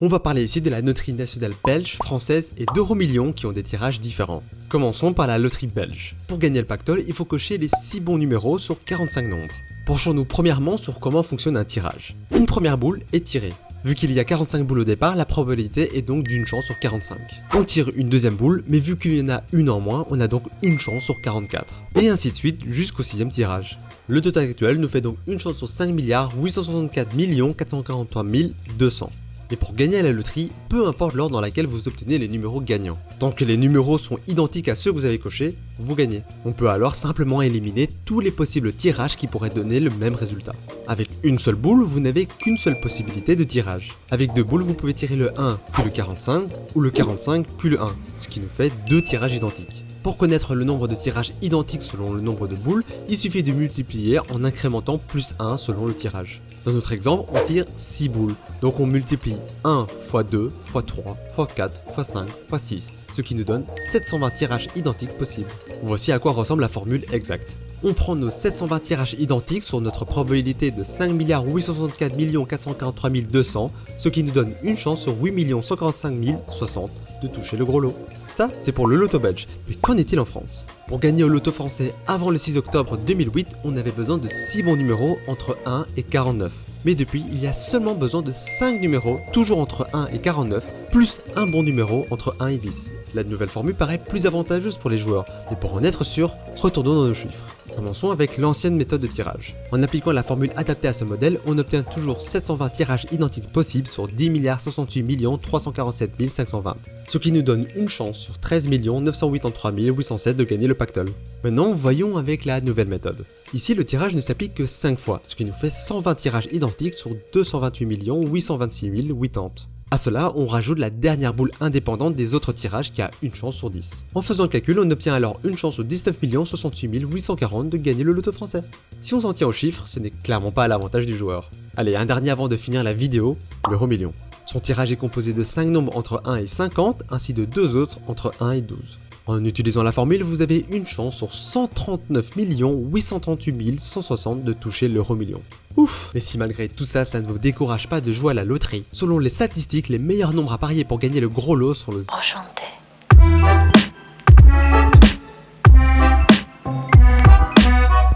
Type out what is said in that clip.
On va parler ici de la loterie nationale belge, française et d'Euromillions qui ont des tirages différents. Commençons par la loterie belge. Pour gagner le pactole, il faut cocher les 6 bons numéros sur 45 nombres. Penchons-nous premièrement sur comment fonctionne un tirage. Une première boule est tirée. Vu qu'il y a 45 boules au départ, la probabilité est donc d'une chance sur 45. On tire une deuxième boule, mais vu qu'il y en a une en moins, on a donc une chance sur 44. Et ainsi de suite jusqu'au sixième tirage. Le total actuel nous fait donc une chance sur 5 milliards 864 443 200. Et pour gagner à la loterie, peu importe l'ordre dans laquelle vous obtenez les numéros gagnants. Tant que les numéros sont identiques à ceux que vous avez cochés, vous gagnez. On peut alors simplement éliminer tous les possibles tirages qui pourraient donner le même résultat. Avec une seule boule, vous n'avez qu'une seule possibilité de tirage. Avec deux boules, vous pouvez tirer le 1 puis le 45, ou le 45 puis le 1, ce qui nous fait deux tirages identiques. Pour connaître le nombre de tirages identiques selon le nombre de boules, il suffit de multiplier en incrémentant plus 1 selon le tirage. Dans notre exemple, on tire 6 boules, donc on multiplie 1 x 2 x 3 x 4 x 5 x 6, ce qui nous donne 720 tirages identiques possibles. Voici à quoi ressemble la formule exacte. On prend nos 720 tirages identiques sur notre probabilité de 5 864 443 200, ce qui nous donne une chance sur 8 145 060 de toucher le gros lot. Ça, c'est pour le loto belge. Mais qu'en est-il en France? Pour gagner au loto français avant le 6 octobre 2008, on avait besoin de 6 bons numéros entre 1 et 49. Mais depuis, il y a seulement besoin de 5 numéros, toujours entre 1 et 49, plus un bon numéro entre 1 et 10. La nouvelle formule paraît plus avantageuse pour les joueurs, mais pour en être sûr, retournons dans nos chiffres. Commençons avec l'ancienne méthode de tirage. En appliquant la formule adaptée à ce modèle, on obtient toujours 720 tirages identiques possibles sur 10 68 347 520, ce qui nous donne une chance sur 13 983 807 de gagner le pactole. Maintenant, voyons avec la nouvelle méthode. Ici, le tirage ne s'applique que 5 fois, ce qui nous fait 120 tirages identiques sur 228 826 080. A cela, on rajoute la dernière boule indépendante des autres tirages qui a une chance sur 10. En faisant le calcul, on obtient alors une chance sur 19 68 840 de gagner le loto français. Si on s'en tient aux chiffres, ce n'est clairement pas à l'avantage du joueur. Allez, un dernier avant de finir la vidéo, l'euro million. Son tirage est composé de 5 nombres entre 1 et 50, ainsi de 2 autres entre 1 et 12. En utilisant la formule, vous avez une chance sur 139 838 160 de toucher l'euro million. Mais si malgré tout ça, ça ne vous décourage pas de jouer à la loterie, selon les statistiques, les meilleurs nombres à parier pour gagner le gros lot sont le... Enchanté.